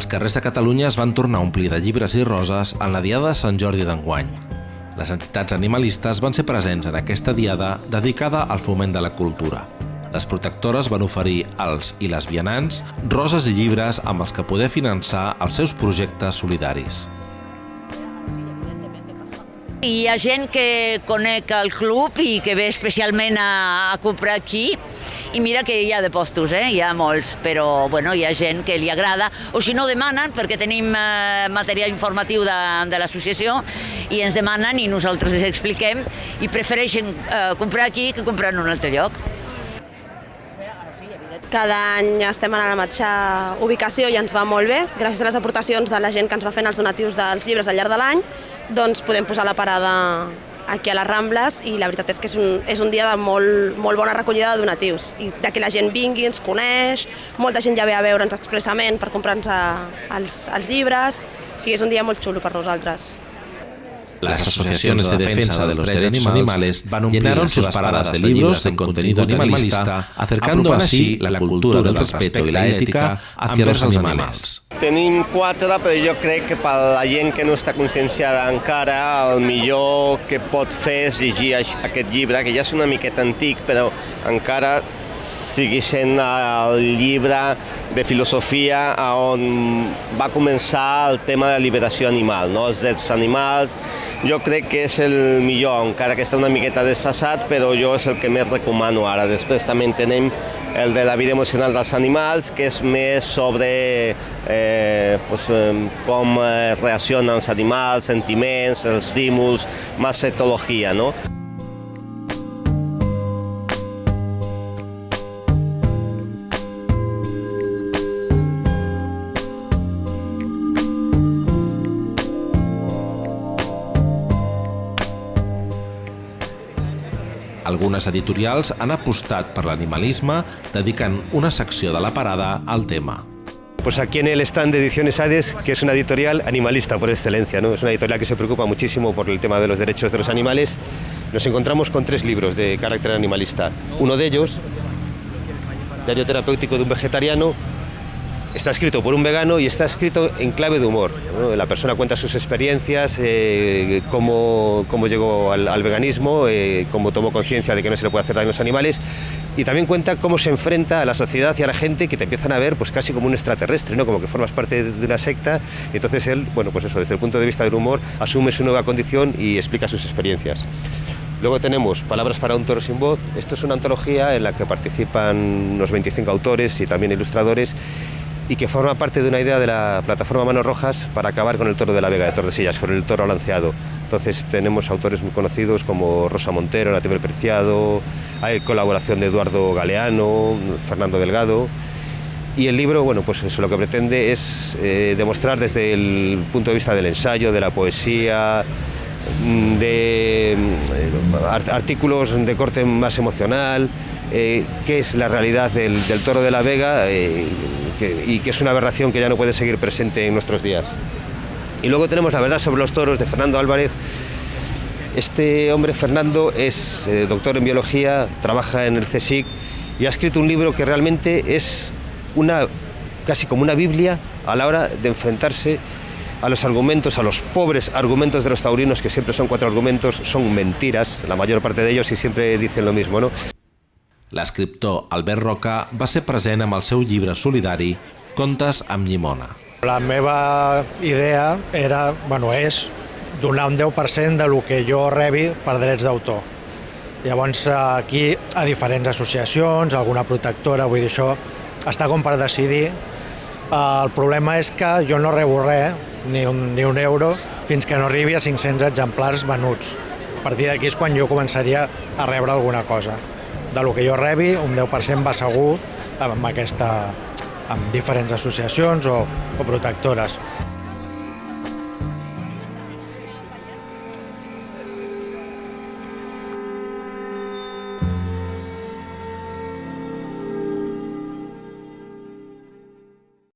Els carrers de Catalunya es van tornar a omplir de llibres i roses en la Diada de Sant Jordi d'enguany. Les entitats animalistes van ser presents en aquesta diada dedicada al foment de la cultura. Les protectores van oferir als i les vianants roses i llibres amb els que poder finançar els seus projectes solidaris. Hi ha gent que conec el club i que ve especialment a, a comprar aquí i mira que hi ha de postos, eh? hi ha molts, però bueno, hi ha gent que li agrada, o si no demanen, perquè tenim eh, material informatiu de, de l'associació, i ens demanen i nosaltres els expliquem, i prefereixen eh, comprar aquí que comprar en un altre lloc. Cada any estem en la mateixa ubicació i ens va molt bé. Gràcies a les aportacions de la gent que ens va fent els donatius dels llibres al llarg de l'any, doncs podem posar la parada aquí a les Rambles i la veritat és que és un, és un dia de molt, molt bona recollida de donatius i de que la gent vingui, ens coneix, molta gent ja ve a veure'ns expressament per comprar-nos els, els llibres, o sigui, és un dia molt xulo per nosaltres. Las asociaciones de defensa de los derechos animales llenaron sus paradas de libros de contenido animalista, acercando así la cultura del respeto y la ética hacia los animales. Tenim quatre, però jo crec que per la gent que no està conscienciada encara, el millor que pot fer és llegir aquest llibre, que ja és una miqueta antic, però encara sigui sent el llibre de filosofia on va començar el tema de la liberació animal, no? els drets animals. Jo crec que és el millor, encara que està una miqueta desfasat, però jo és el que més recomano ara. Després també tenim el de la vida emocional dels animals, que és més sobre eh, pues, com eh, reaccionen els animals, sentiments, els estímuls, més etologia, no? Algunes editorials han apostat per l'animalisme dedicant una secció de la parada al tema. Pues aquí en el stand de Ediciones Hades, que es una editorial animalista por excelencia, ¿no? es una editorial que se preocupa muchísimo por el tema de los derechos de los animales, nos encontramos con tres libros de carácter animalista. Uno de ellos, Diario terapéutico de un vegetariano, Está escrito por un vegano y está escrito en clave de humor. La persona cuenta sus experiencias, eh, cómo, cómo, llegó al, veganismo, eh, cómo tomó conciencia de que no se le puede hacer daño a los animales y también cuenta cómo se enfrenta a la sociedad y a la gente que te empiezan a ver pues casi como un extraterrestre, ¿no? como que formas parte de una secta. Entonces él, bueno, pues eso, desde el punto de vista del humor, asume su nueva condición y explica sus experiencias. Luego tenemos Palabras para un toro sin voz. Esto es una antología en la que participan unos 25 autores y también ilustradores y que forma parte de una idea de la plataforma Manos Rojas para acabar con el toro de la Vega de Tordesillas, con el toro lanceado. Entonces tenemos autores muy conocidos como Rosa Montero, Nativo Preciado, hay colaboración de Eduardo Galeano, Fernando Delgado. Y el libro, bueno, pues eso lo que pretende es eh, demostrar desde el punto de vista del ensayo, de la poesía, de eh, artículos de corte más emocional, eh, qué es la realidad del, del toro de la Vega eh, y que es una aberración que ya no puede seguir presente en nuestros días. Y luego tenemos La verdad sobre los toros de Fernando Álvarez. Este hombre, Fernando, es eh, doctor en biología, trabaja en el CSIC y ha escrito un libro que realmente es una, casi como una Biblia a la hora de enfrentarse a los argumentos, a los pobres argumentos de los taurinos, que siempre son cuatro argumentos, son mentiras, la mayor parte de ellos, y siempre dicen lo mismo, ¿no? L'escriptor Albert Roca va ser present amb el seu llibre solidari Contes amb llimona. La meva idea era, bueno, és donar un 10% de lo que jo rebi per drets d'autor. Llavors, aquí, a diferents associacions, alguna protectora, vull dir, això està com per decidir. El problema és que jo no rebo res, ni un, ni un euro, fins que no arribi a 500 exemplars venuts. A partir d'aquí és quan jo començaria a rebre alguna cosa. De lo que jo rebi, un 10% va segur amb, aquesta, amb diferents associacions o, o protectores.